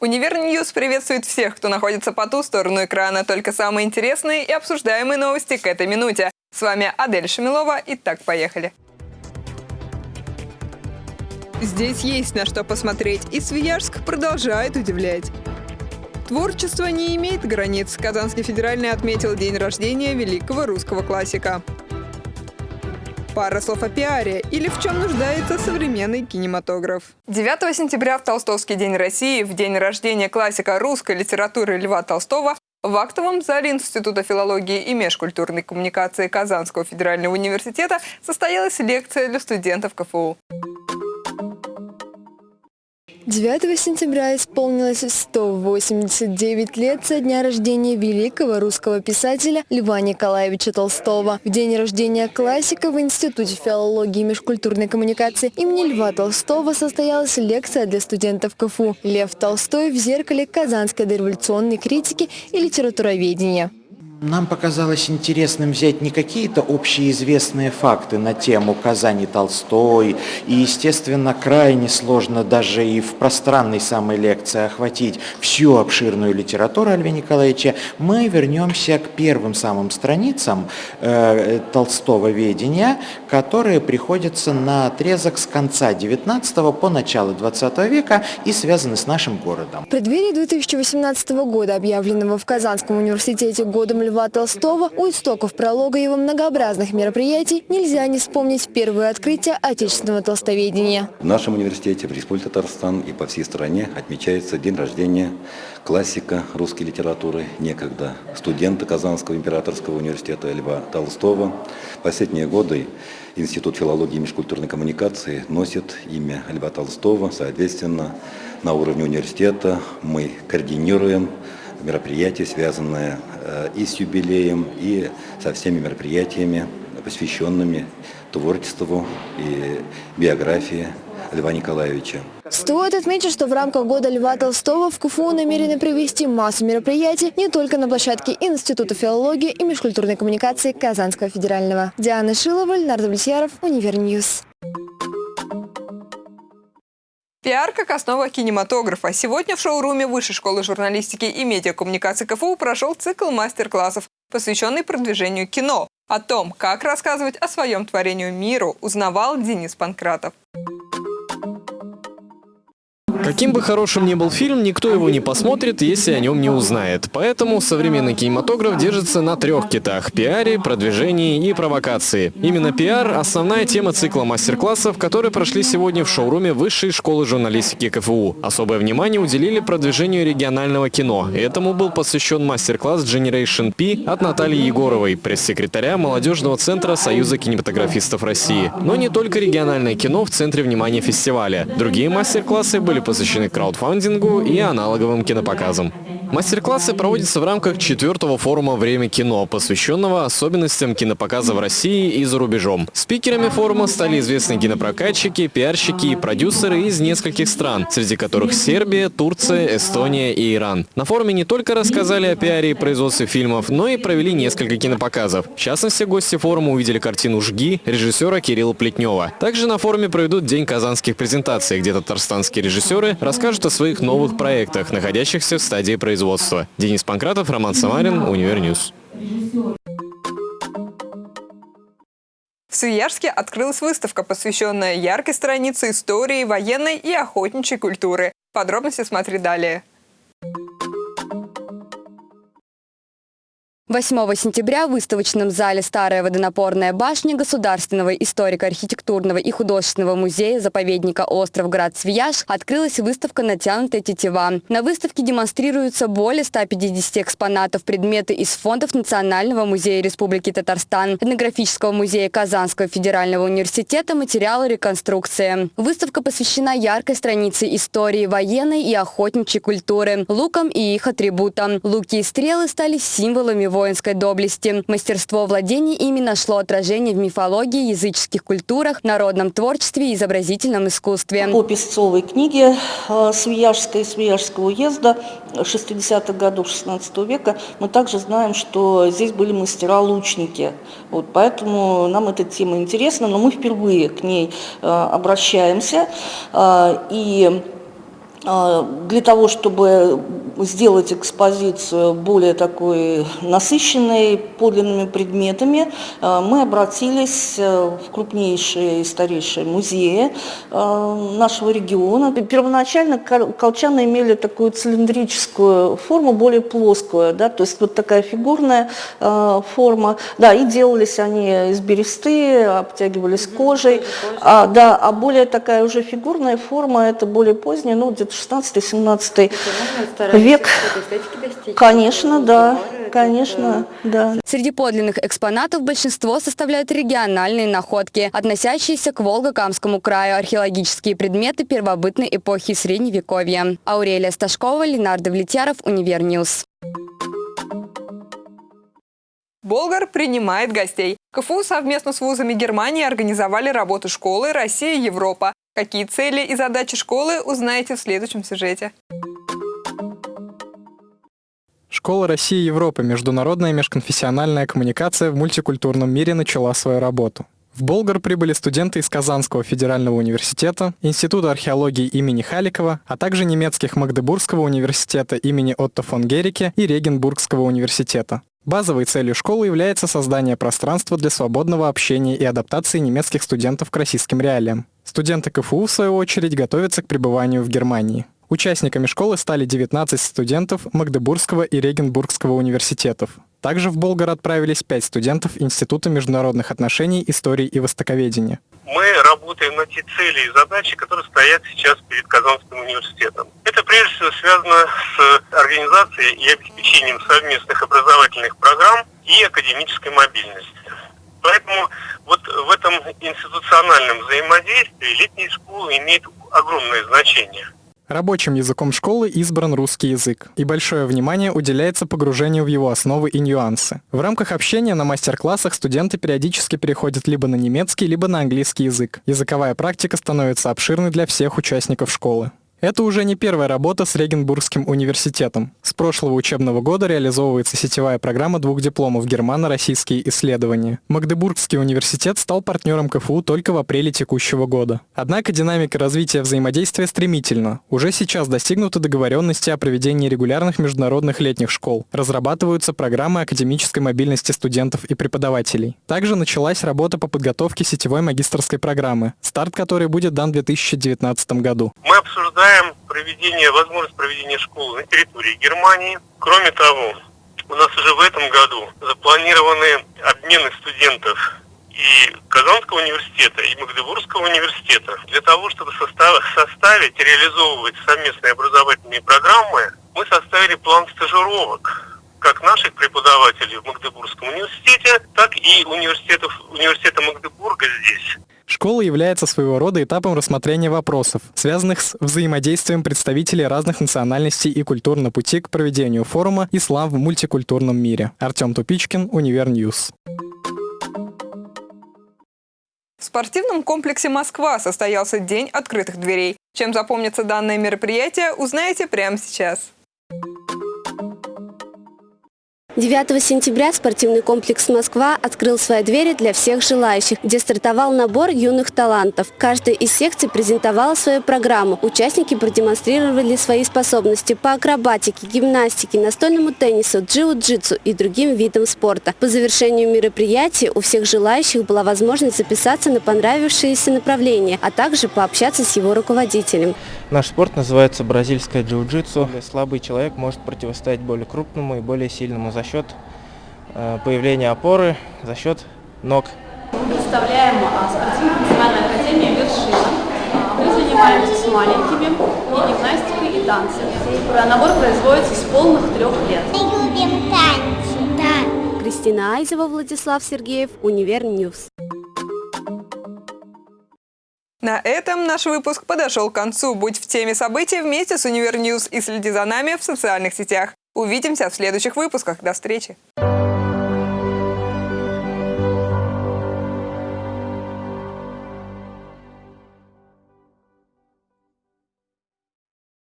UniverNews приветствует всех, кто находится по ту сторону экрана. Только самые интересные и обсуждаемые новости к этой минуте. С вами Адель Шамилова. И так, поехали. Здесь есть на что посмотреть, и Свияжск продолжает удивлять. Творчество не имеет границ. Казанский федеральный отметил день рождения великого русского классика. Пара слов о пиаре или в чем нуждается современный кинематограф. 9 сентября в Толстовский день России, в день рождения классика русской литературы Льва Толстого, в актовом зале Института филологии и межкультурной коммуникации Казанского федерального университета состоялась лекция для студентов КФУ. 9 сентября исполнилось 189 лет со дня рождения великого русского писателя Льва Николаевича Толстого. В день рождения классика в Институте филологии и межкультурной коммуникации имени Льва Толстого состоялась лекция для студентов КФУ «Лев Толстой в зеркале казанской дореволюционной критики и литературоведения». Нам показалось интересным взять не какие-то общеизвестные факты на тему Казани Толстой, и, естественно, крайне сложно даже и в пространной самой лекции охватить всю обширную литературу Льва Николаевича. Мы вернемся к первым самым страницам э, Толстого ведения, которые приходятся на отрезок с конца 19 по начало 20 века и связаны с нашим городом. В преддверии 2018 года, объявленного в Казанском университете годом Льва Толстого, у истоков пролога его многообразных мероприятий нельзя не вспомнить первое открытие отечественного толстоведения. В нашем университете, в Республике Татарстан и по всей стране отмечается день рождения классика русской литературы, некогда студента Казанского императорского университета Льва Толстого. Последние годы Институт филологии и межкультурной коммуникации носит имя Льва Толстого. Соответственно, на уровне университета мы координируем мероприятия, связанные э, и с юбилеем, и со всеми мероприятиями, посвященными творчеству и биографии Льва Николаевича. Стоит отметить, что в рамках года Льва Толстого в КФУ намерены провести массу мероприятий не только на площадке Института филологии и межкультурной коммуникации Казанского федерального. Диана Шилова, Ленар Давлетьяров, Универ News. Пиар как основа кинематографа. Сегодня в шоуруме Высшей школы журналистики и медиакоммуникации КФУ прошел цикл мастер-классов, посвященный продвижению кино. О том, как рассказывать о своем творении миру, узнавал Денис Панкратов. Каким бы хорошим ни был фильм, никто его не посмотрит, если о нем не узнает. Поэтому современный кинематограф держится на трех китах – пиаре, продвижении и провокации. Именно пиар – основная тема цикла мастер-классов, которые прошли сегодня в шоуруме Высшей школы журналистики КФУ. Особое внимание уделили продвижению регионального кино. Этому был посвящен мастер-класс Generation P от Натальи Егоровой, пресс-секретаря молодежного центра Союза кинематографистов России. Но не только региональное кино в центре внимания фестиваля. Другие мастер-классы были посвящены краудфандингу и аналоговым кинопоказам. Мастер-классы проводятся в рамках четвертого форума «Время кино», посвященного особенностям кинопоказа в России и за рубежом. Спикерами форума стали известные кинопрокатчики, пиарщики и продюсеры из нескольких стран, среди которых Сербия, Турция, Эстония и Иран. На форуме не только рассказали о пиаре и производстве фильмов, но и провели несколько кинопоказов. В частности, гости форума увидели картину «Жги» режиссера Кирилла Плетнева. Также на форуме проведут День казанских презентаций, где татарстанские режиссеры расскажут о своих новых проектах, находящихся в стадии производства производства. Денис Панкратов, Роман Самарин, Универ News. В Свияжске открылась выставка, посвященная яркой странице истории, военной и охотничьей культуры. Подробности смотри далее. 8 сентября в выставочном зале «Старая водонапорная башня» Государственного историко-архитектурного и художественного музея заповедника «Остров Град Свияж» открылась выставка «Натянутая тетива». На выставке демонстрируются более 150 экспонатов, предметы из фондов Национального музея Республики Татарстан, этнографического музея Казанского федерального университета, материалы реконструкции. Выставка посвящена яркой странице истории военной и охотничьей культуры, лукам и их атрибутам. Луки и стрелы стали символами воинской доблести. Мастерство владения ими нашло отражение в мифологии, языческих культурах, народном творчестве и изобразительном искусстве. По песцовой книге э, Свияжской, Свияжского уезда 60-х годов 16 века мы также знаем, что здесь были мастера-лучники. Вот, поэтому нам эта тема интересна, но мы впервые к ней э, обращаемся. Э, и для того, чтобы сделать экспозицию более такой насыщенной подлинными предметами, а, мы обратились э, в крупнейшие и старейшие музеи а, нашего региона. Первоначально колчаны имели такую цилиндрическую форму, более плоскую, да, то есть вот такая фигурная форма. Да, и делались они из бересты, обтягивались кожей. А, да, а более такая уже фигурная форма, это более поздняя, ну, где-то 16-17 век. Конечно, да, конечно, да. Среди подлинных экспонатов большинство составляют региональные находки, относящиеся к Волго-Камскому краю, археологические предметы первобытной эпохи Средневековья. Аурелия Сташкова, Ленар Давлетьяров, Универ News. Болгар принимает гостей. КФУ совместно с вузами Германии организовали работу школы «Россия-Европа». Какие цели и задачи школы узнаете в следующем сюжете. Школа России и Европы. Международная межконфессиональная коммуникация в мультикультурном мире начала свою работу. В Болгар прибыли студенты из Казанского федерального университета, Института археологии имени Халикова, а также немецких Магдебургского университета имени Отто фон Герике и Регенбургского университета. Базовой целью школы является создание пространства для свободного общения и адаптации немецких студентов к российским реалиям. Студенты КФУ, в свою очередь, готовятся к пребыванию в Германии. Участниками школы стали 19 студентов Магдебургского и Регенбургского университетов. Также в Болгар отправились 5 студентов Института международных отношений, истории и востоковедения. Мы работаем на те цели и задачи, которые стоят сейчас перед Казанским университетом. Это прежде всего связано с организацией и обеспечением совместных образовательных программ и академической мобильности. Поэтому вот в этом институциональном взаимодействии летняя школа имеет огромное значение. Рабочим языком школы избран русский язык, и большое внимание уделяется погружению в его основы и нюансы. В рамках общения на мастер-классах студенты периодически переходят либо на немецкий, либо на английский язык. Языковая практика становится обширной для всех участников школы. Это уже не первая работа с Регенбургским университетом. С прошлого учебного года реализовывается сетевая программа двух дипломов «Германо-российские исследования». Магдебургский университет стал партнером КФУ только в апреле текущего года. Однако динамика развития взаимодействия стремительна. Уже сейчас достигнуты договоренности о проведении регулярных международных летних школ. Разрабатываются программы академической мобильности студентов и преподавателей. Также началась работа по подготовке сетевой магистрской программы, старт которой будет дан в 2019 году. Мы обсуждаем предполагаем проведение, возможность проведения школы на территории Германии. Кроме того, у нас уже в этом году запланированы обмены студентов и Казанского университета, и Магдебургского университета. Для того, чтобы составить реализовывать совместные образовательные программы, мы составили план стажировок как наших преподавателей в Магдебургском университете, так и университетов, университета Магдебурга здесь. Школа является своего рода этапом рассмотрения вопросов, связанных с взаимодействием представителей разных национальностей и культур на пути к проведению форума «Ислам в мультикультурном мире». Артем Тупичкин, Универ News. В спортивном комплексе «Москва» состоялся День открытых дверей. Чем запомнится данное мероприятие, узнаете прямо сейчас. 9 сентября спортивный комплекс «Москва» открыл свои двери для всех желающих, где стартовал набор юных талантов. Каждая из секций презентовала свою программу. Участники продемонстрировали свои способности по акробатике, гимнастике, настольному теннису, джиу-джитсу и другим видам спорта. По завершению мероприятия у всех желающих была возможность записаться на понравившееся направление, а также пообщаться с его руководителем. Наш спорт называется бразильское джиу-джитсу. Слабый человек может противостоять более крупному и более сильному за счет э, появления опоры, за счет ног. Представляем а, спортивно-профессиональную академию «Вершина». А, мы занимаемся с маленькими и гимнастикой, и танцем. Набор производится с полных трех лет. Мы любим танцы. Да. Кристина Айзева, Владислав Сергеев, Универ News. На этом наш выпуск подошел к концу. Будь в теме событий вместе с Универ News и следи за нами в социальных сетях. Увидимся в следующих выпусках. До встречи!